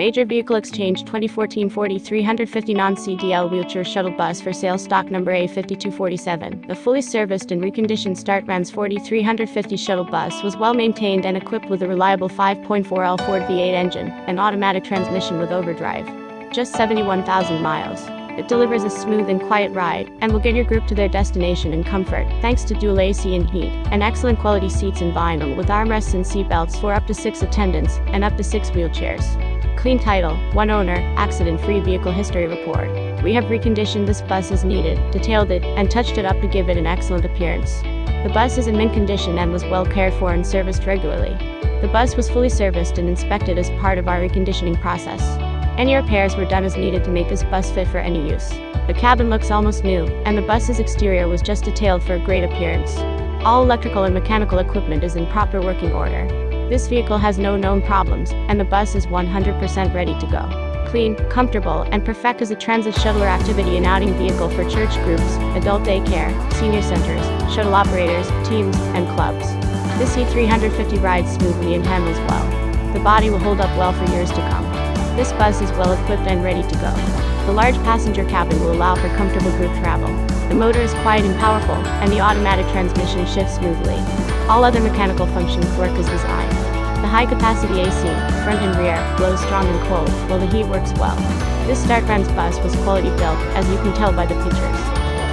Major Vehicle Exchange 2014-40 350 non-CDL wheelchair shuttle bus for sale stock number A5247. The fully serviced and reconditioned Startrans 40 350 shuttle bus was well maintained and equipped with a reliable 5.4L Ford V8 engine and automatic transmission with overdrive. Just 71,000 miles. It delivers a smooth and quiet ride and will get your group to their destination in comfort thanks to dual AC and heat and excellent quality seats in vinyl with armrests and seatbelts for up to 6 attendants and up to 6 wheelchairs. Clean title, one owner, accident-free vehicle history report. We have reconditioned this bus as needed, detailed it, and touched it up to give it an excellent appearance. The bus is in mint condition and was well cared for and serviced regularly. The bus was fully serviced and inspected as part of our reconditioning process. Any repairs were done as needed to make this bus fit for any use. The cabin looks almost new, and the bus's exterior was just detailed for a great appearance. All electrical and mechanical equipment is in proper working order. This vehicle has no known problems, and the bus is 100% ready to go. Clean, comfortable, and perfect as a transit shuttle or activity and outing vehicle for church groups, adult daycare, senior centers, shuttle operators, teams, and clubs. This E350 rides smoothly and handles well. The body will hold up well for years to come. This bus is well equipped and ready to go. The large passenger cabin will allow for comfortable group travel. The motor is quiet and powerful, and the automatic transmission shifts smoothly. All other mechanical functions work as designed. The high-capacity AC, front and rear, blows strong and cold, while the heat works well. This Startrans bus was quality built, as you can tell by the pictures.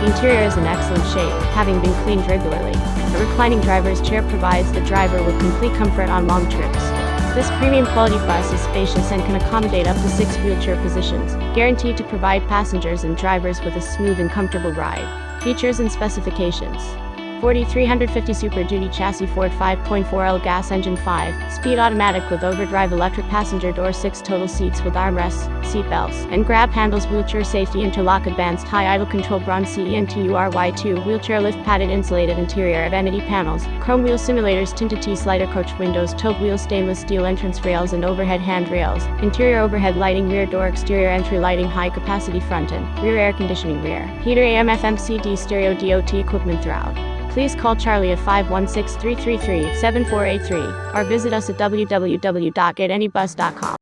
The interior is in excellent shape, having been cleaned regularly. A reclining driver's chair provides the driver with complete comfort on long trips. This premium quality bus is spacious and can accommodate up to six wheelchair positions, guaranteed to provide passengers and drivers with a smooth and comfortable ride. Features and specifications. 4350 Super Duty Chassis Ford 5.4L Gas Engine 5, Speed Automatic with Overdrive Electric Passenger Door 6 Total Seats with Armrests, Seat Belts, and Grab Handles Wheelchair Safety Interlock Advanced High Idle Control Braun CENTURY2 Wheelchair Lift Padded Insulated Interior Vanity Panels, Chrome Wheel Simulators Tinted T-Slider Coach Windows Tilt Wheel Stainless Steel Entrance Rails and Overhead Handrails, Interior Overhead Lighting Rear Door Exterior Entry Lighting High Capacity Front and Rear Air Conditioning Rear, Heater AM FM CD Stereo DOT Equipment throughout please call Charlie at 516 333 7483 or visit us at www.getanybus.com.